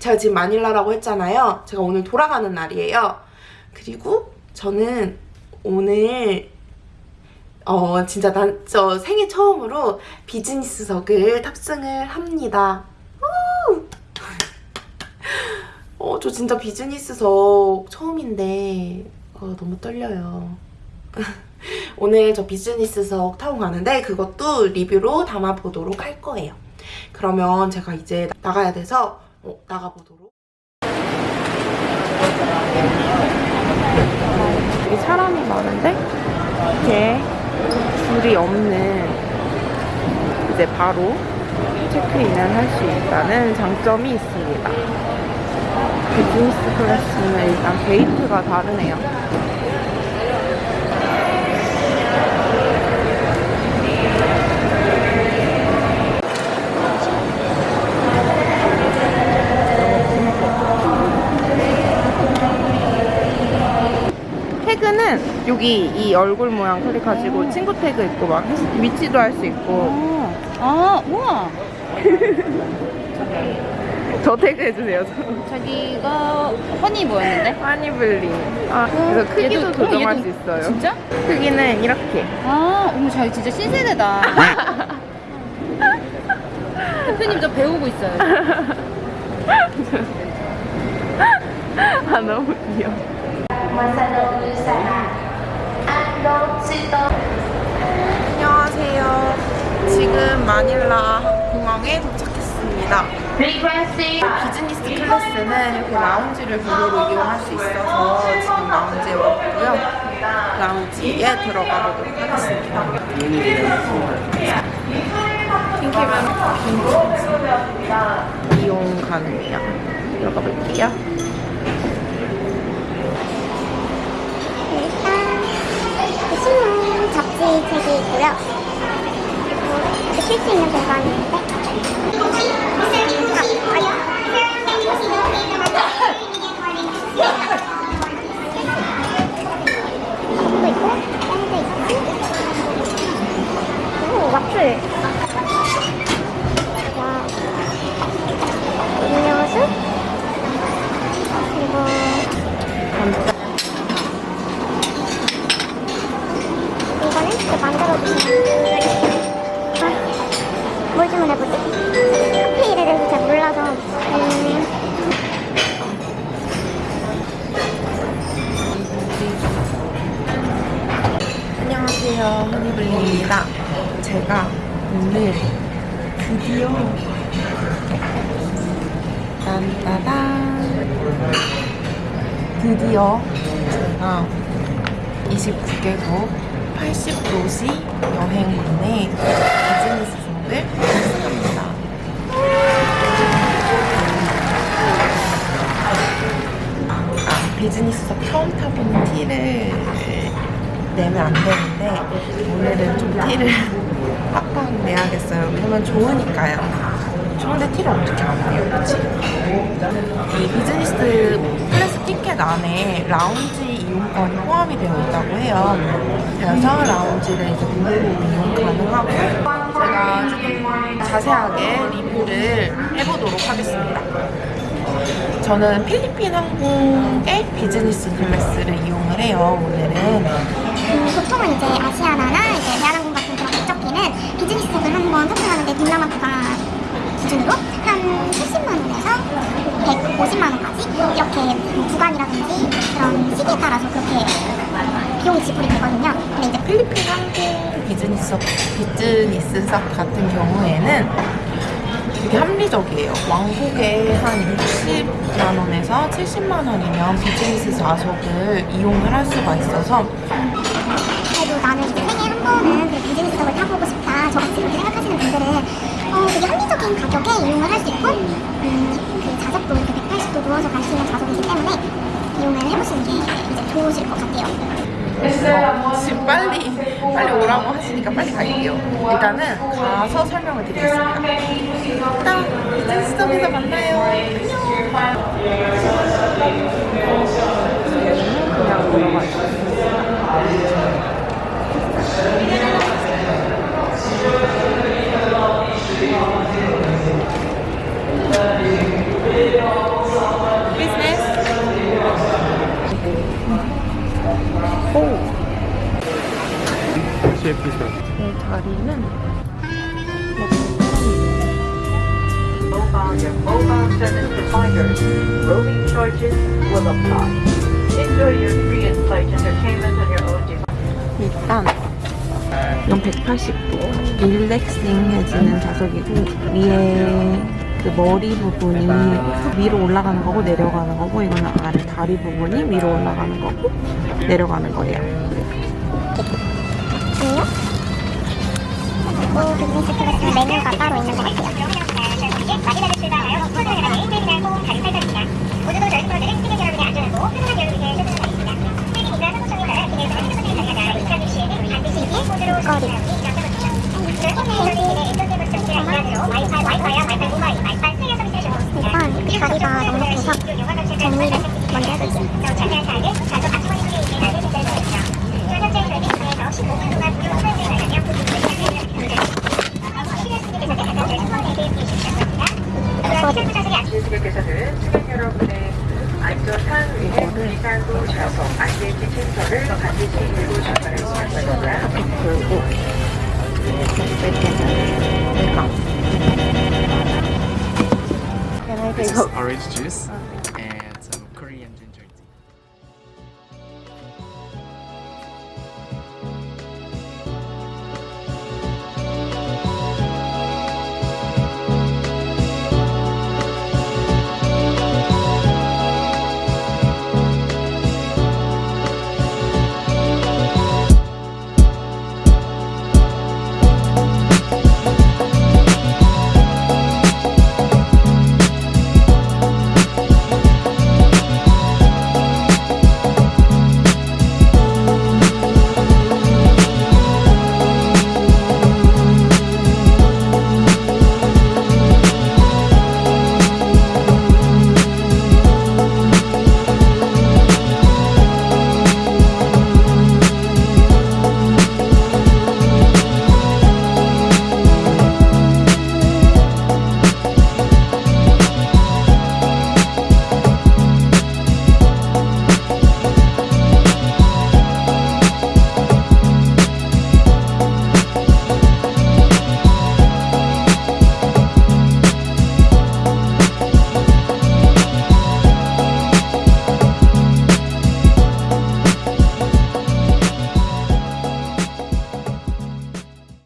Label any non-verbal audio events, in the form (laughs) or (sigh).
제가 지금 마닐라라고 했잖아요. 제가 오늘 돌아가는 날이에요. 그리고 저는 오늘 어 진짜 난 저 생애 처음으로 비즈니스석을 탑승을 합니다. 우! (laughs) 어, 저 진짜 비즈니스석 처음인데 어, 너무 떨려요. (laughs) 오늘 저 비즈니스석 타고 가는데 그것도 리뷰로 담아보도록 할 거예요. 그러면 제가 이제 나가야 돼서 어, 나가보도록. 여기 사람이 많은데 이렇게 줄이 없는 이제 바로 체크인을 할 수 있다는 장점이 있습니다. 비즈니스 클래스는 일단 게이트가 다르네요. 태그는 여기 이 얼굴 모양 클릭하시고 친구 태그 있고 막 위치도 할 수 있고 아, 우와. (laughs) 저 태그 해주세요. 자기가 허니 뭐였는데? 하니블리. 아, 그래서 크기도 얘도- 조정할 얘도- 수 있어요. 진짜? 크기는 이렇게. 아, 어머, 자기 진짜 신세대다. (laughs) 대표님 저 배우고 있어요. (laughs) 아, 너무 귀여워. 안녕하세요. 지금 마닐라 공항에 도착했습니다. 비즈니스 클래스는 이렇게 라운지를 무료로 이용할 수 있어서 지금 라운지에 왔고요. 라운지에 들어가 보도록 하겠습니다. 핑키맨 빈티지 이용 가능해요. 들어가 볼게요. 신문 잡지 책이 있고요. 그리고 쉴수 있는 공간이 있는데 컵도 안녕하세요. 허니블리입니다. 제가 오늘 드디어 딴따단 드디어 제가 29개국 80도시 여행군의 비즈니스석을 탑승합니다. 아, 비즈니스석 처음 타보는 티를 내면 안 되는데 오늘은 좀 티를 (laughs) 빡빡 내야겠어요. 왜냐면 좋으니까요. 좋은데 티를 어떻게 안 내요, 그치? 이 비즈니스 클래스 티켓 안에 라운지 이용권이 포함이 되어 있다고 해요. 그래서 라운지를 이제 무료로 이용 가능하고 제가 조금 자세하게 리뷰를 해보도록 하겠습니다. 저는 필리핀 항공의 비즈니스 클래스를 이용을 해요, 오늘은. 음, 보통은 이제 아시아나나 이제 대한항공 같은 그런 국적기는 비즈니스석을 한번 탑승하는데 동남아가 기준으로 한 70만 원에서 150만 원까지 이렇게 뭐 구간이라든지 그런 시기에 따라서 그렇게 비용이 지불이 되거든요. 근데 이제 필리핀 항공 비즈니스석, 비즈니스석 같은 경우에는 되게 합리적이에요. 왕복에 한 60만 원에서 70만 원이면 비즈니스 좌석을 이용을 할 수가 있어서 그래도 나는 생애 한 번은 그 비즈니스석을 타보고 싶다. 저같이 그렇게 생각하시는 분들은 어, 되게 합리적인 가격에 이용을 할 수 있고 음, 그 좌석도 이렇게 180도 누워서 갈 수 있는 좌석이기 때문에 이용을 해보시는 게 이제 좋으실 것 같아요. 어, 지금 빨리 빨리 오라고 하시니까 빨리 갈게요. 일단은 가서 설명을 드리겠습니다. 일단 비즈니스석에서 만나요. 안녕. 그냥 걸어가요. 예쁘죠? 제 네, 다리는 일단 이건 180도 릴렉싱해지는 좌석이고 위에 그 머리 부분이 위로 올라가는 거고 내려가는 거고 이거는 아래 다리 부분이 위로 올라가는 거고 내려가는 거예요. 아, 그 먹거리 일단 다리가 너무 길서 정리를 먼저 해볼게요. Orange juice? Okay.